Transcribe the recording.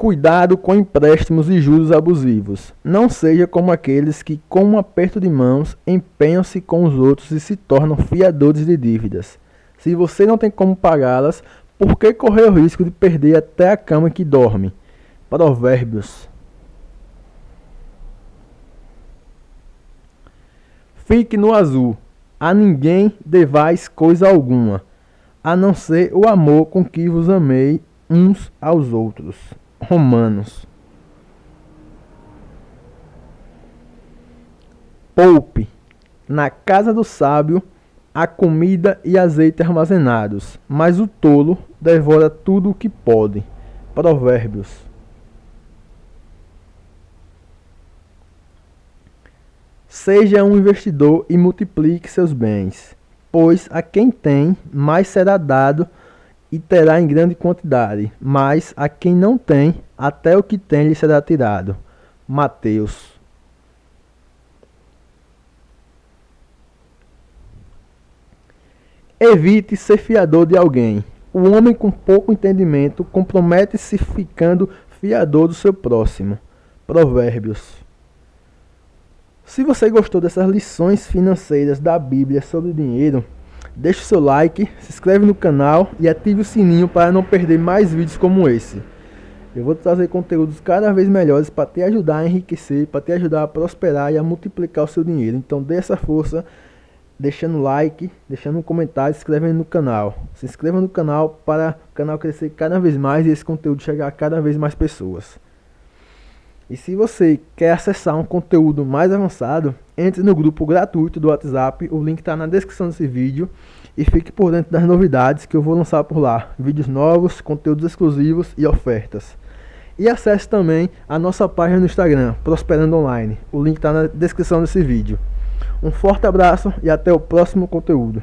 Cuidado com empréstimos e juros abusivos. Não seja como aqueles que, com um aperto de mãos, empenham-se com os outros e se tornam fiadores de dívidas. Se você não tem como pagá-las, por que correr o risco de perder até a cama que dorme? Provérbios. Fique no azul. A ninguém devais coisa alguma, a não ser o amor com que vos amei uns aos outros. Romanos. Poupe. Na casa do sábio há comida e azeite armazenados, mas o tolo devora tudo o que pode. Provérbios. Seja um investidor e multiplique seus bens, pois a quem tem, mais será dado e terá em grande quantidade, mas a quem não tem, até o que tem lhe será tirado. Mateus. Evite ser fiador de alguém. O homem com pouco entendimento compromete-se ficando fiador do seu próximo. Provérbios. Se você gostou dessas lições financeiras da Bíblia sobre dinheiro, Deixe seu like, se inscreve no canal e ative o sininho para não perder mais vídeos como esse. Eu vou trazer conteúdos cada vez melhores para te ajudar a enriquecer, para te ajudar a prosperar e a multiplicar o seu dinheiro. Então dê essa força, deixando like, deixando um comentário, se inscrevendo no canal. Se inscreva no canal para o canal crescer cada vez mais e esse conteúdo chegar a cada vez mais pessoas. E se você quer acessar um conteúdo mais avançado, entre no grupo gratuito do WhatsApp, o link está na descrição desse vídeo e fique por dentro das novidades que eu vou lançar por lá, vídeos novos, conteúdos exclusivos e ofertas. E acesse também a nossa página no Instagram, Prosperando Online, o link está na descrição desse vídeo. Um forte abraço e até o próximo conteúdo.